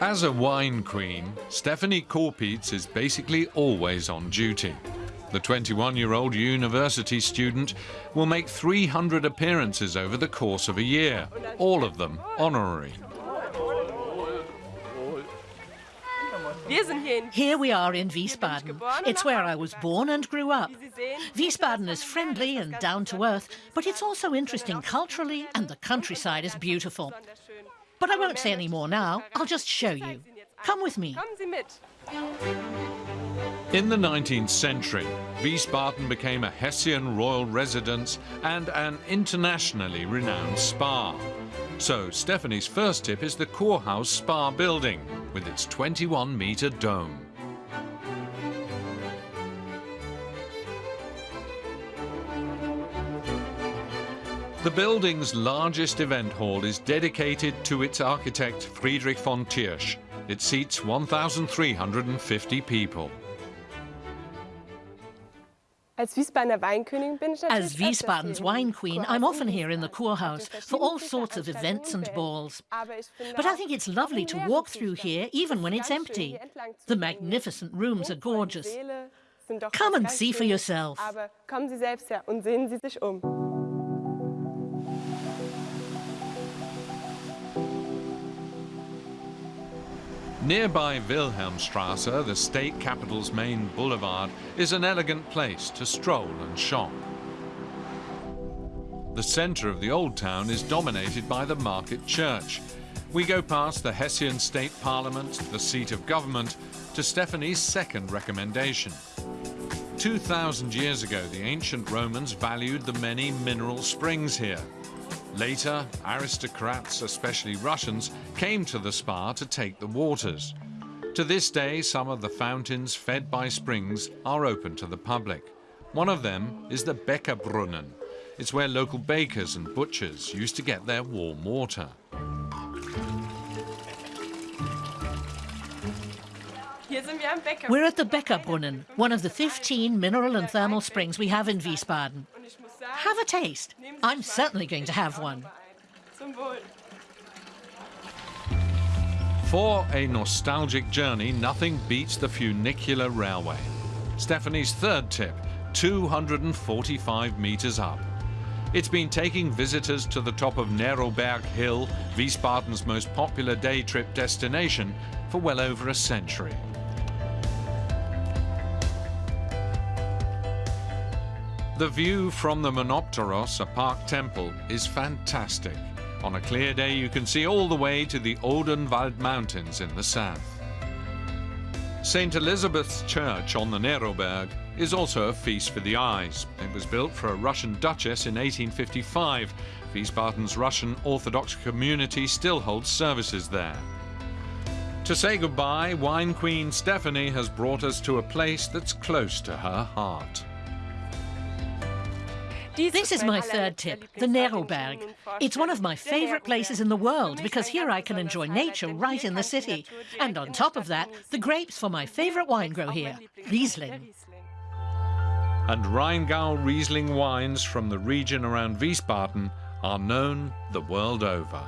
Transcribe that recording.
As a wine queen, Stephanie Korpietz is basically always on duty. The 21-year-old university student will make 300 appearances over the course of a year, all of them honorary. Here we are in Wiesbaden. It's where I was born and grew up. Wiesbaden is friendly and down to earth, but it's also interesting culturally and the countryside is beautiful. But I won't say any more now. I'll just show you. Come with me. In the 19th century, Wiesbaden became a Hessian royal residence and an internationally renowned spa. So Stephanie's first tip is the Kurhaus Spa building with its 21-metre dome. The building's largest event hall is dedicated to its architect Friedrich von Thiersch. It seats 1,350 people. As Wiesbaden's wine queen, I'm often here in the Kurhaus for all sorts of events and balls. But I think it's lovely to walk through here even when it's empty. The magnificent rooms are gorgeous. Come and see for yourself. Nearby Wilhelmstrasse, the state capital's main boulevard, is an elegant place to stroll and shop. The centre of the old town is dominated by the market church. We go past the Hessian State Parliament, the seat of government, to Stephanie's second recommendation. 2,000 years ago, the ancient Romans valued the many mineral springs here. Later, aristocrats, especially Russians, came to the spa to take the waters. To this day, some of the fountains fed by springs are open to the public. One of them is the Bäckerbrunnen. It's where local bakers and butchers used to get their warm water. We're at the Bäckerbrunnen, one of the 15 mineral and thermal springs we have in Wiesbaden. Have a taste. I'm certainly going to have one. For a nostalgic journey, nothing beats the funicular railway. Stephanie's third tip, 245 metres up. It's been taking visitors to the top of Neroberg Hill, Wiesbaden's most popular day trip destination, for well over a century. The view from the Monopteros, a park temple, is fantastic. On a clear day you can see all the way to the Odenwald Mountains in the south. St. Elizabeth's Church on the Neroberg is also a feast for the eyes. It was built for a Russian duchess in 1855. Wiesbaden's Russian Orthodox community still holds services there. To say goodbye, wine queen Stephanie has brought us to a place that's close to her heart. This is my third tip, the Neroberg. It's one of my favourite places in the world because here I can enjoy nature right in the city. And on top of that, the grapes for my favourite wine grow here, Riesling. And Rheingau Riesling wines from the region around Wiesbaden are known the world over.